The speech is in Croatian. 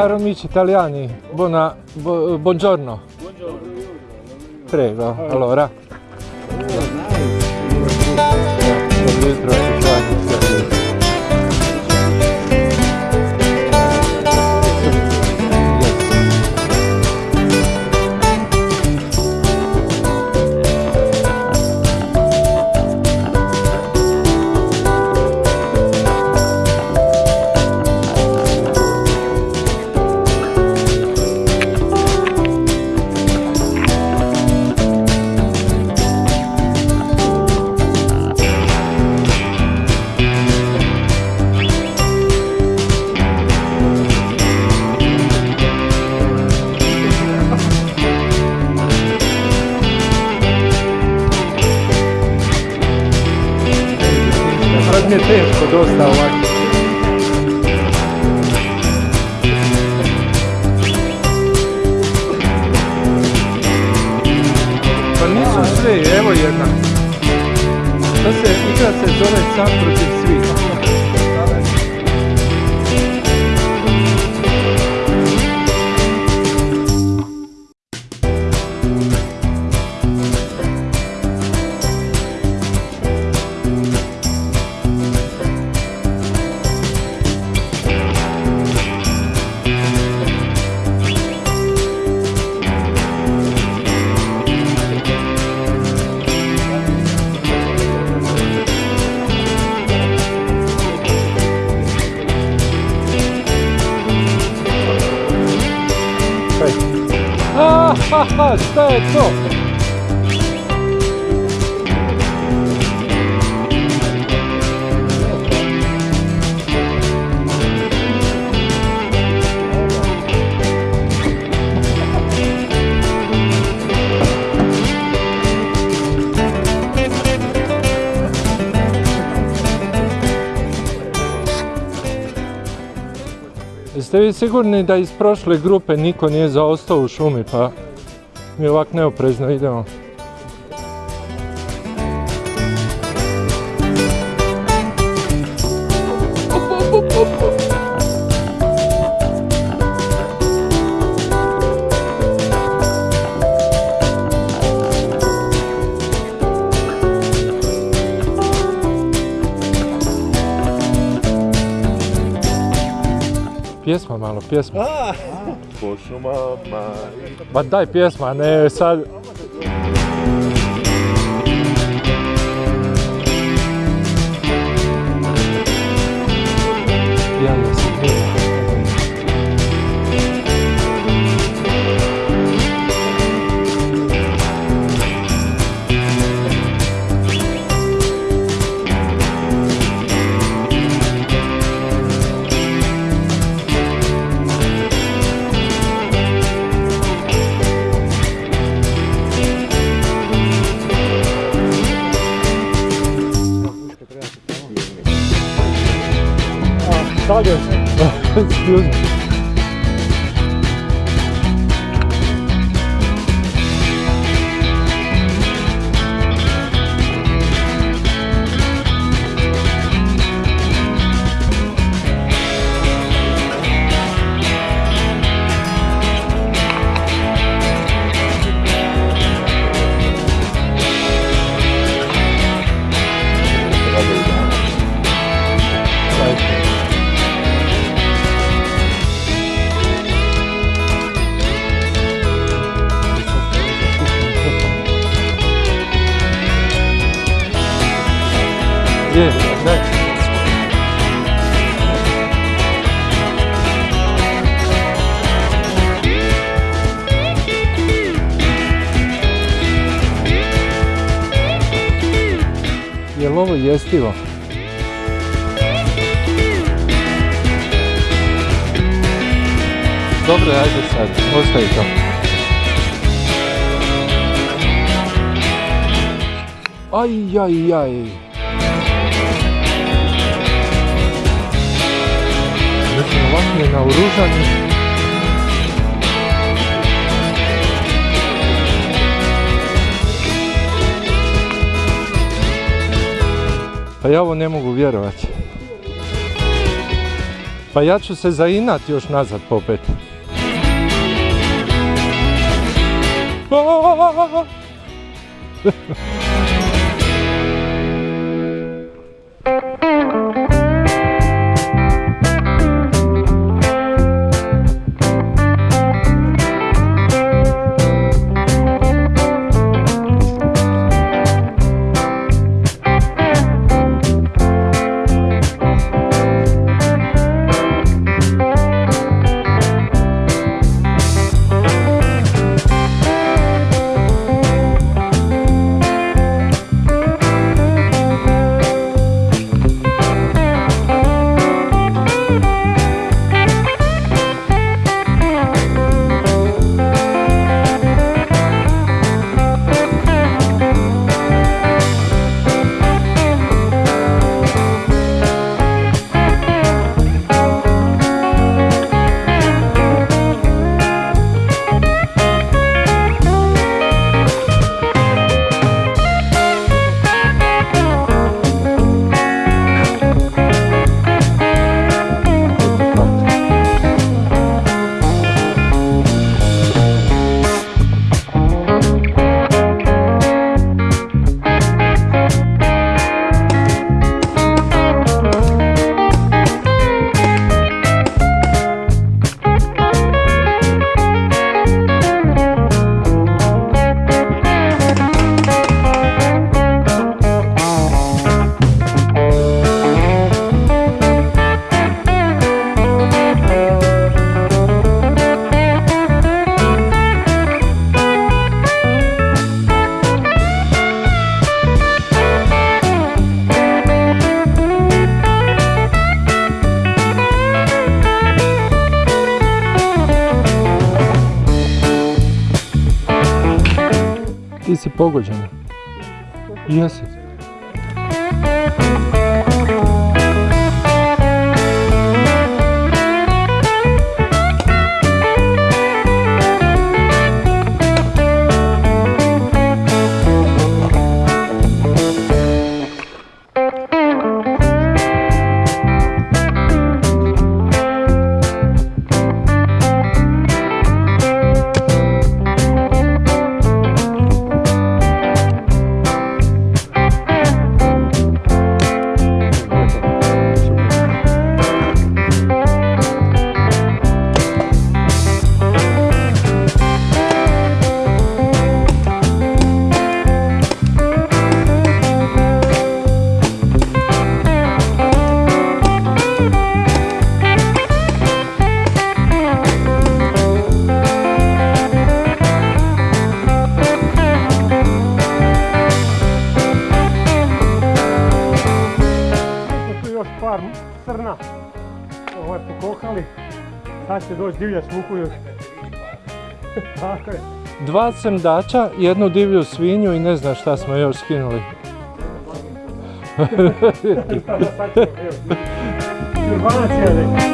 caro amici italiani, buona, bu- buongiorno. Prego, allora. Jutro, mi je teško dosta ovako. Pa nisu sve, evo jedna. To se, igra se zove sam protiv svih. Ha, ha, šta je to? Jeste vi sigurni da iz prošle grupe niko nije zaostao u šumi, pa mi ovak neoprezno idemo? Pjesma malo, pjesma. Po šumama. Ma daj pjesma, ne sad... Excuse me. Je, daj. Je li ovo jestivo? Dobro, ajde sad, ostavi to. Aj, aj, aj. Je naoružani. Pa ja ovo ne mogu vjerovati. Pa ja ću se zainat još nazad popet. Aaaa! Ti 包过去呢。Yes. Pokohali. Sad će doći divlja smuku još. Tako je. Dva srndača, jednu divlju svinju i ne znam šta smo još skinuli. Silvanac je.